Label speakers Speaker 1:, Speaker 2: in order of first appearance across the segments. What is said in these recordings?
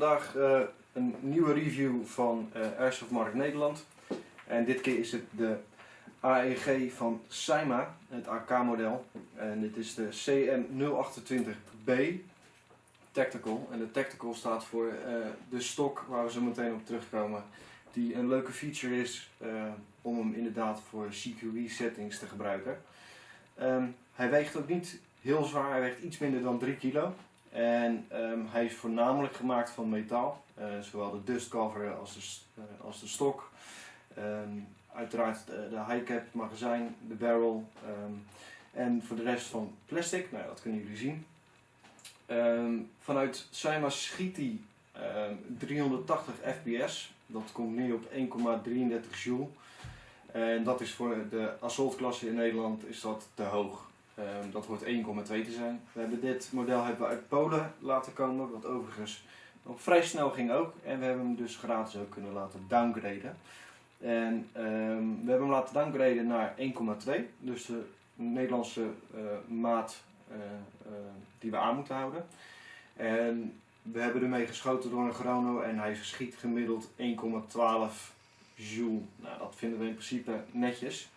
Speaker 1: vandaag uh, een nieuwe review van uh, Airsoft Markt Nederland. En dit keer is het de AEG van Saima, het AK-model. En dit is de CM028B Tactical. En de Tactical staat voor uh, de stok waar we zo meteen op terugkomen. Die een leuke feature is om hem inderdaad voor CQB settings te gebruiken. Um, hij weegt ook niet heel zwaar, hij weegt iets minder dan 3 kilo. En um, hij is voornamelijk gemaakt van metaal, uh, zowel de dustcover als de, uh, als de stok. Um, uiteraard de, de high cap, magazijn, de barrel um, en voor de rest van plastic, nou dat kunnen jullie zien. vanuit Saima schiet hij 380 fps, dat komt neer op 1,33 joule. En dat is voor de assault klasse in Nederland is dat te hoog. Um, dat hoort 1,2 te zijn. We hebben dit model hebben we uit Polen laten komen, wat overigens nog vrij snel ging ook. En we hebben hem dus gratis ook kunnen laten downgraden. En um, we hebben hem laten downgraden naar 1,2, dus de Nederlandse uh, maat uh, uh, die we aan moeten houden. En we hebben ermee geschoten door een chrono en hij schiet gemiddeld 1,12 joule. Nou, dat vinden we in principe netjes.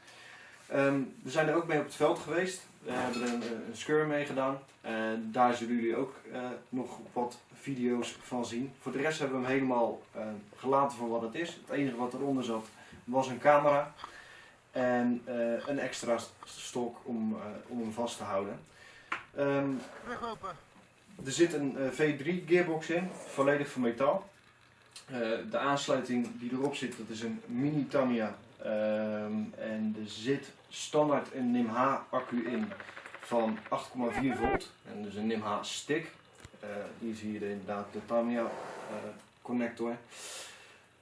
Speaker 1: Um, we zijn er ook mee op het veld geweest. We hebben er een, een scur mee gedaan. En daar zullen jullie ook uh, nog wat video's van zien. Voor de rest hebben we hem helemaal uh, gelaten voor wat het is. Het enige wat eronder zat was een camera. En uh, een extra stok om, om hem vast te houden. Um, er zit een V3 gearbox in, volledig van metaal. de aansluiting die erop zit, dat is een mini Tamiya Um, en er zit standaard een NIMH accu in van 8,4 volt. En dus een NIMH stick. Uh, hier zie je inderdaad de Tamiya uh, connector.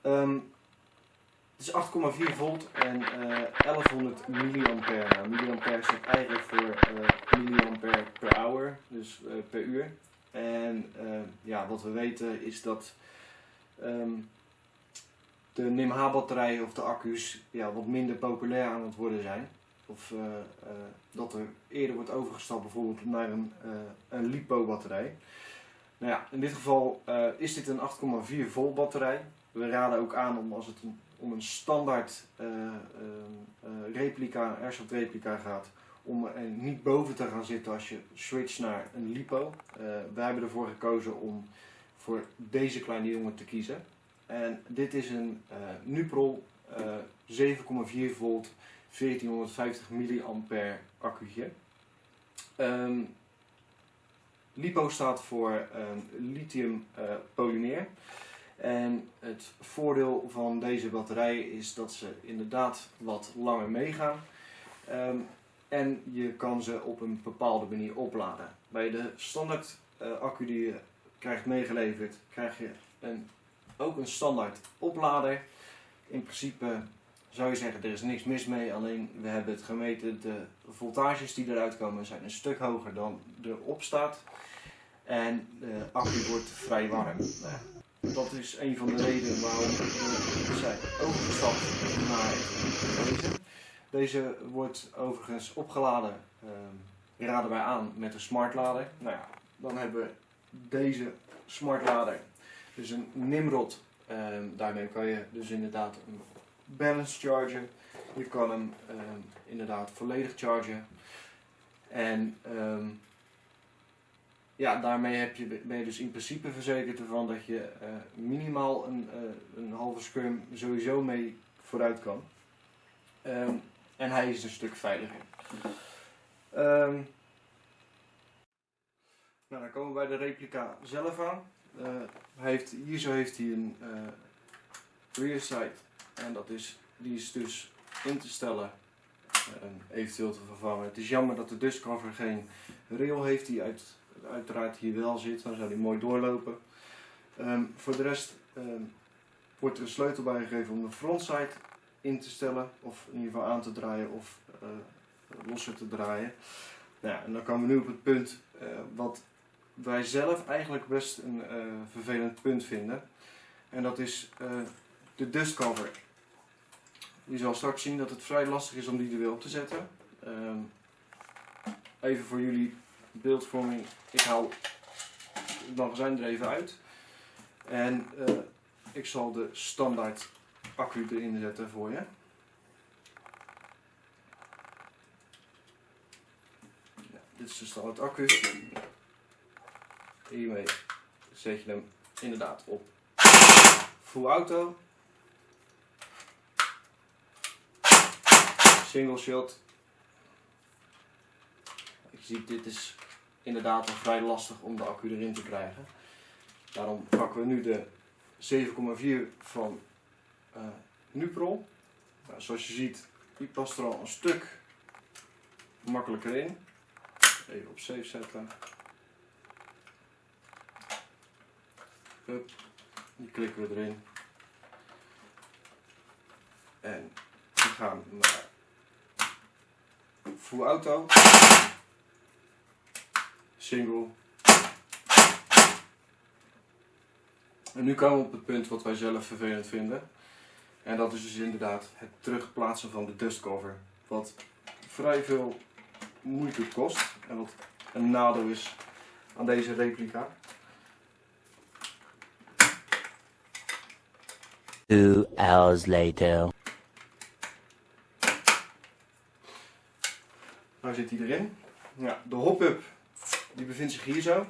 Speaker 1: Um, het is 8,4 volt en uh, 1100 milliampère. Nou, milliampère staat eigenlijk voor milliampère per hour, dus per uur. En ja, wat we weten is dat um, de NIMH-batterijen of de accu's ja, wat minder populair aan het worden zijn. Of uh, uh, dat er eerder wordt overgestapt bijvoorbeeld naar een, uh, een LiPo-batterij. Nou ja, in dit geval is dit een 8,4 volt batterij. We raden ook aan om als het om een standaard replica, airsoft replica gaat, om er niet boven te gaan zitten als je switcht naar een LiPo. wij hebben ervoor gekozen om voor deze kleine jongen te kiezen. En dit is een uh, Nuprol uh, 7,4 volt 1450 milliampère accu'tje. Um, LiPo staat voor um, lithium uh, polymeer. En het voordeel van deze batterijen is dat ze inderdaad wat langer meegaan. Um, en je kan ze op een bepaalde manier opladen. Bij de standaard uh, accu die je krijgt meegeleverd, krijg je een ook een standaard oplader. In principe zou je zeggen, er is niks mis mee, alleen we hebben het gemeten, de voltages die eruit komen zijn een stuk hoger dan erop staat. En de accu wordt vrij warm. Dat is een van de redenen waarom we zijn overgestapt naar deze. Deze wordt overigens opgeladen, eh, raden wij aan, met een smartlader. Nou ja, dan hebben we deze smartlader dus een Nimrod. Um, daarmee kan je dus inderdaad een balance chargen. Je kan hem um, inderdaad volledig chargen. En um, ja, daarmee heb je, ben je dus in principe verzekerd ervan dat je uh, minimaal een, uh, een halve scrum sowieso mee vooruit kan. en hij is een stuk veiliger. nou, dan komen we bij de replica zelf aan. Uh, heeft, hier zo heeft hij een rear sight en dat is, die is dus in te stellen en eventueel te vervangen. Het is jammer dat de dustcover geen rail heeft die uit, uiteraard hier wel zit, dan zou die mooi doorlopen. Um, voor de rest um, wordt er een sleutel bij gegeven om de frontsight in te stellen of in ieder geval aan te draaien of uh, losser te draaien. Nou ja, en dan komen we nu op het punt uh, wat wij zelf eigenlijk best een vervelend punt vinden. En dat is de dustcover. Je zal straks zien dat het vrij lastig is om die er weer op te zetten. Um, even voor jullie beeldvorming. Ik haal het magazijn er even uit. En eh, ik zal de standaard accu erin zetten voor je. Ja, dit is de standaard accu. Hiermee zet je hem inderdaad op full auto. Single shot. Je ziet, dit is inderdaad wel vrij lastig om de accu erin te krijgen. Daarom pakken we nu de 7,4 van uh, Nuprol. Nou, zoals je ziet, die past er al een stuk makkelijker in. Even op safe zetten. Die klikken we erin. En we gaan naar full auto. Single. En nu komen we op het punt wat wij zelf vervelend vinden. En dat is dus inderdaad het terugplaatsen van de dustcover. Wat vrij veel moeite kost. En wat een nadeel is aan deze replica.
Speaker 2: Two hours later.
Speaker 1: Nou zit hij erin. Ja, de hop-up die bevindt zich hier zo.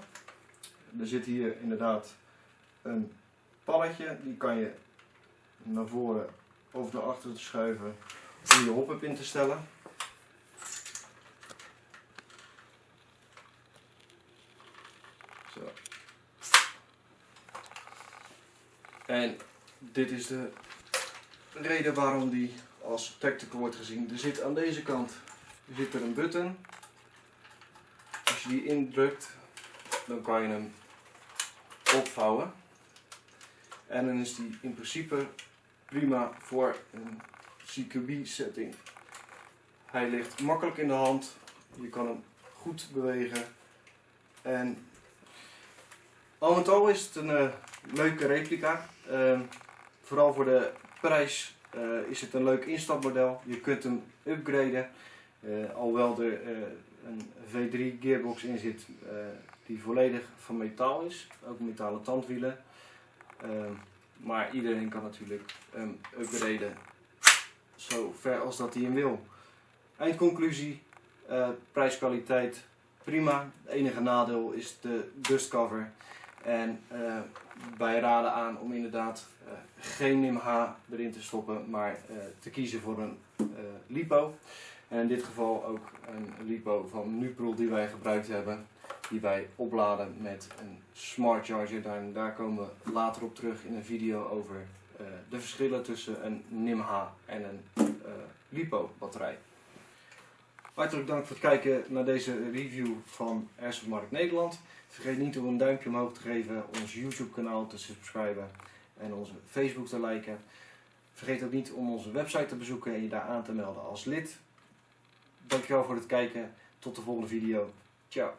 Speaker 1: Er zit hier inderdaad een palletje. Die kan je naar voren of naar achteren te schuiven om je hop-up in te stellen. Zo. En dit is de reden waarom die als tactical wordt gezien. Er zit aan deze kant zit er een button. Als je die indrukt, dan kan je hem opvouwen. En dan is die in principe prima voor een CQB setting. Hij ligt makkelijk in de hand. Je kan hem goed bewegen. En al met al is het een uh, leuke replica. Uh, vooral voor de prijs uh, is het een leuk instapmodel. Je kunt hem upgraden. Uh, alhoewel er een V3 gearbox in zit die volledig van metaal is. Ook metalen tandwielen. maar iedereen kan natuurlijk um, upgraden zo ver als dat hij hem wil. Eindconclusie, prijs-kwaliteit prima. Het enige nadeel is de dustcover. En wij raden aan om inderdaad geen NIM-H erin te stoppen, maar te kiezen voor een LiPo. En in dit geval ook een LiPo van Nuprol die wij gebruikt hebben, die wij opladen met een smart charger. Daar, daar komen we later op terug in een video over de verschillen tussen een NIM-H en een LiPo batterij. Hartelijk dank voor het kijken naar deze review van Airsoft Nederland. Vergeet niet om een duimpje omhoog te geven, ons YouTube kanaal te subscriben en onze Facebook te liken. Vergeet ook niet om onze website te bezoeken en je daar aan te melden als lid. Dankjewel voor het kijken. Tot de volgende video. Ciao.